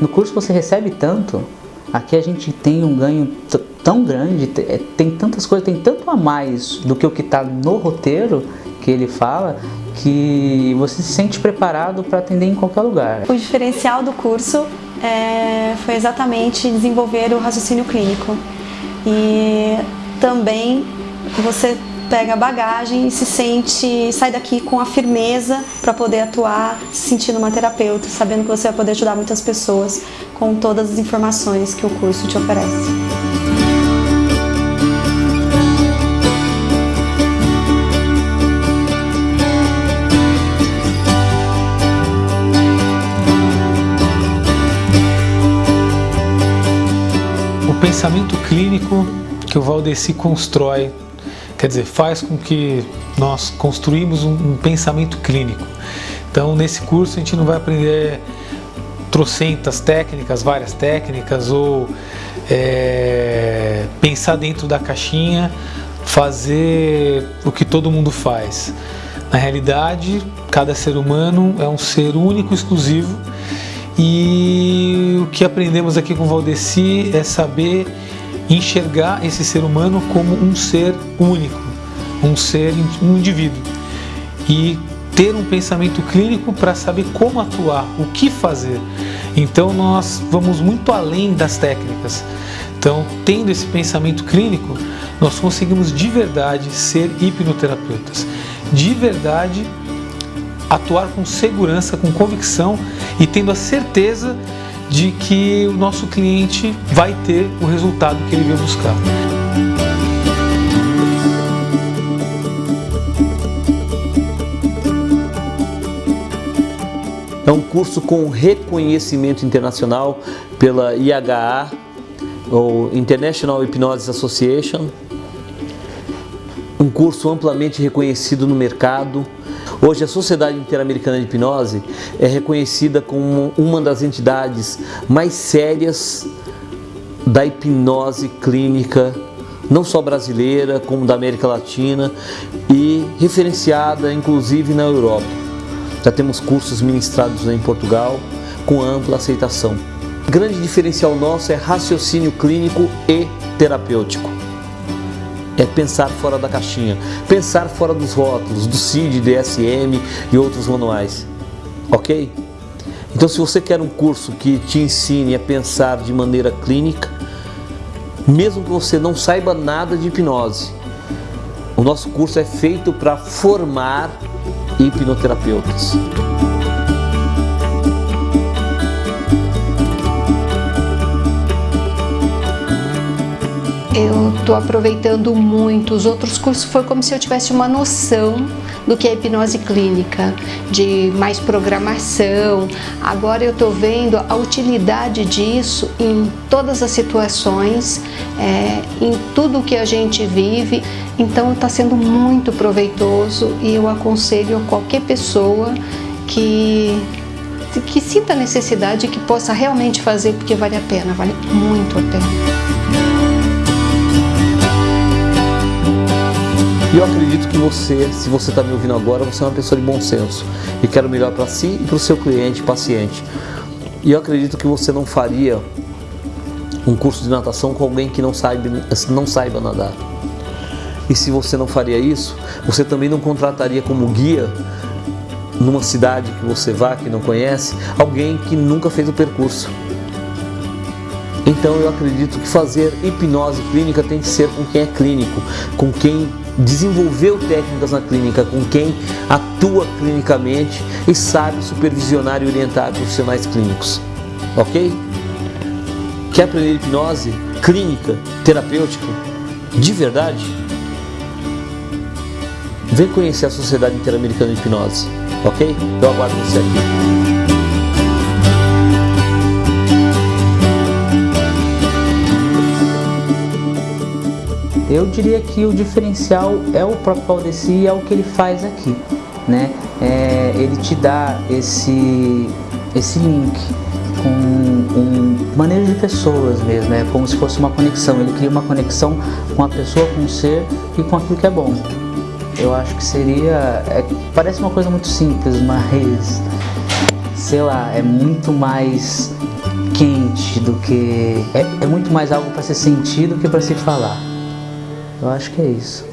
no curso você recebe tanto, aqui a gente tem um ganho tão grande, é, tem tantas coisas, tem tanto a mais do que o que está no roteiro que ele fala, que você se sente preparado para atender em qualquer lugar. O diferencial do curso é, foi exatamente desenvolver o raciocínio clínico e também você pega a bagagem e se sente, sai daqui com a firmeza para poder atuar, se sentindo uma terapeuta, sabendo que você vai poder ajudar muitas pessoas com todas as informações que o curso te oferece. O pensamento clínico que o Valdeci constrói Quer dizer, faz com que nós construímos um, um pensamento clínico. Então, nesse curso a gente não vai aprender trocentas técnicas, várias técnicas, ou é, pensar dentro da caixinha, fazer o que todo mundo faz. Na realidade, cada ser humano é um ser único, exclusivo, e o que aprendemos aqui com o Valdeci é saber enxergar esse ser humano como um ser único, um ser, um indivíduo e ter um pensamento clínico para saber como atuar, o que fazer. Então nós vamos muito além das técnicas. Então, tendo esse pensamento clínico, nós conseguimos de verdade ser hipnoterapeutas, de verdade atuar com segurança, com convicção e tendo a certeza de que o nosso cliente vai ter o resultado que ele veio buscar. É um curso com reconhecimento internacional pela IHA, ou International Hypnosis Association, um curso amplamente reconhecido no mercado, Hoje a Sociedade Interamericana de Hipnose é reconhecida como uma das entidades mais sérias da hipnose clínica, não só brasileira, como da América Latina e referenciada inclusive na Europa. Já temos cursos ministrados em Portugal com ampla aceitação. O grande diferencial nosso é raciocínio clínico e terapêutico é pensar fora da caixinha, pensar fora dos rótulos, do CID, DSM e outros manuais, ok? Então se você quer um curso que te ensine a pensar de maneira clínica, mesmo que você não saiba nada de hipnose, o nosso curso é feito para formar hipnoterapeutas. Estou aproveitando muito. Os outros cursos foi como se eu tivesse uma noção do que é hipnose clínica, de mais programação. Agora eu estou vendo a utilidade disso em todas as situações, é, em tudo que a gente vive. Então está sendo muito proveitoso e eu aconselho a qualquer pessoa que que sinta necessidade que possa realmente fazer porque vale a pena, vale muito a pena. E eu acredito que você, se você está me ouvindo agora, você é uma pessoa de bom senso e quer o melhor para si e para o seu cliente, paciente. E eu acredito que você não faria um curso de natação com alguém que não saiba, não saiba nadar. E se você não faria isso, você também não contrataria como guia numa cidade que você vá, que não conhece, alguém que nunca fez o percurso. Então eu acredito que fazer hipnose clínica tem que ser com quem é clínico, com quem desenvolveu técnicas na clínica, com quem atua clinicamente e sabe supervisionar e orientar profissionais clínicos. Ok? Quer aprender hipnose clínica, terapêutica, de verdade? Vem conhecer a Sociedade Interamericana de Hipnose, ok? Eu aguardo você aqui. Eu diria que o diferencial é o próprio Valdeci e é o que ele faz aqui, né? É, ele te dá esse, esse link com um manejo de pessoas mesmo, é como se fosse uma conexão. Ele cria uma conexão com a pessoa, com o ser e com aquilo que é bom. Eu acho que seria... É, parece uma coisa muito simples, mas... Sei lá, é muito mais quente do que. É, é muito mais algo para se sentir do que para se falar. Eu acho que é isso.